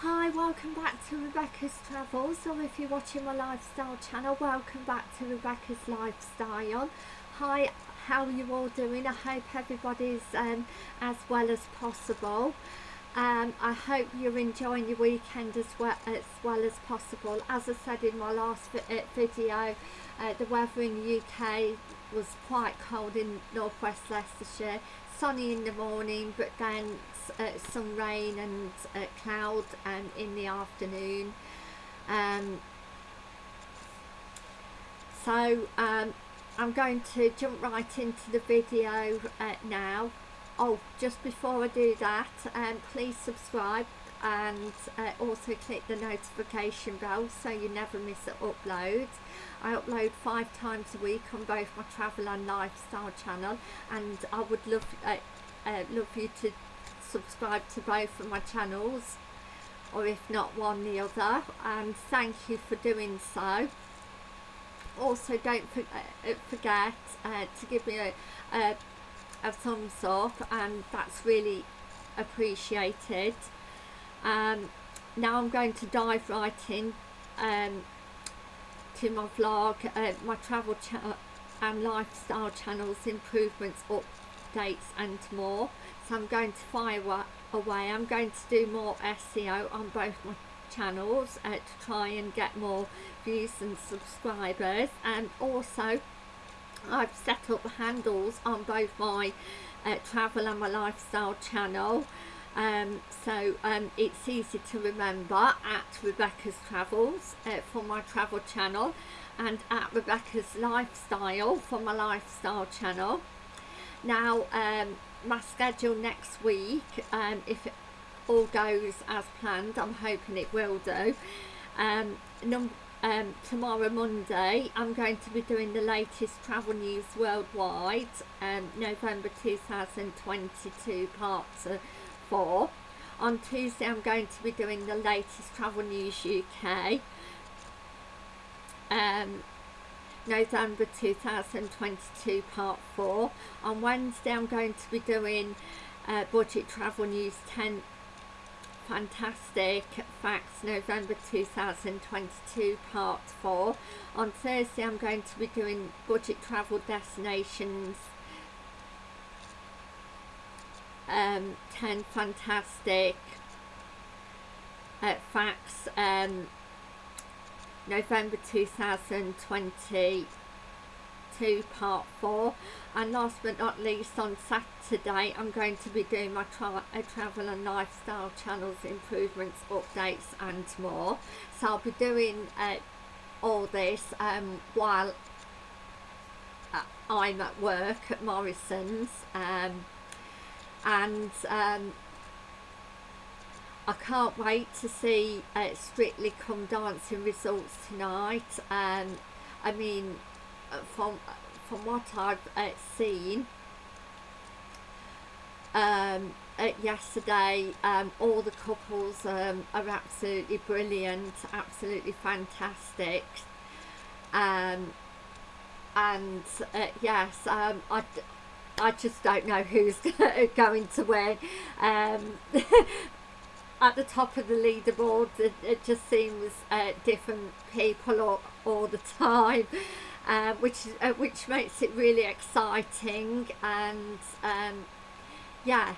Hi, welcome back to Rebecca's Travels, or if you're watching my lifestyle channel, welcome back to Rebecca's Lifestyle. Hi, how are you all doing? I hope everybody's um, as well as possible. Um, I hope you're enjoying your weekend as well as, well as possible. As I said in my last uh, video, uh, the weather in the UK was quite cold in northwest Leicestershire sunny in the morning but then uh, some rain and uh, cloud um, in the afternoon. Um, so um, I'm going to jump right into the video uh, now. Oh just before I do that um, please subscribe and uh, also click the notification bell so you never miss an upload. I upload five times a week on both my travel and lifestyle channel and I would love uh, uh, love you to subscribe to both of my channels or if not one the other. And thank you for doing so. Also don't uh, forget uh, to give me a, a, a thumbs up and that's really appreciated um, now I'm going to dive right in um, to my vlog, uh, my travel and lifestyle channels, improvements, updates and more. So I'm going to fire away. I'm going to do more SEO on both my channels uh, to try and get more views and subscribers and also I've set up handles on both my uh, travel and my lifestyle channel um, so um, it's easy to remember at Rebecca's Travels uh, for my travel channel and at Rebecca's Lifestyle for my lifestyle channel. Now um, my schedule next week, um, if it all goes as planned, I'm hoping it will do, um, um, tomorrow Monday I'm going to be doing the latest travel news worldwide November 2022 part of for. On Tuesday I'm going to be doing the latest Travel News UK. Um, November 2022 part 4. On Wednesday I'm going to be doing uh, Budget Travel News 10 Fantastic Facts November 2022 part 4. On Thursday I'm going to be doing Budget Travel Destinations um, 10 fantastic uh, facts um, November 2022 part 4 and last but not least on Saturday I'm going to be doing my tra uh, travel and lifestyle channels improvements updates and more. So I'll be doing uh, all this um, while uh, I'm at work at Morrisons um, and um, I can't wait to see uh, Strictly Come Dancing results tonight. Um, I mean, uh, from from what I've uh, seen um, uh, yesterday, um, all the couples um, are absolutely brilliant, absolutely fantastic. Um, and uh, yes, um, I, I just don't know who's going to win. Um, at the top of the leaderboard, it, it just seems uh, different people all, all the time, uh, which uh, which makes it really exciting. And um, yes,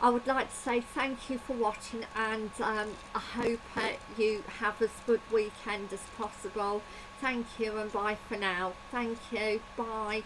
I would like to say thank you for watching, and um, I hope you have as good weekend as possible. Thank you, and bye for now. Thank you. Bye.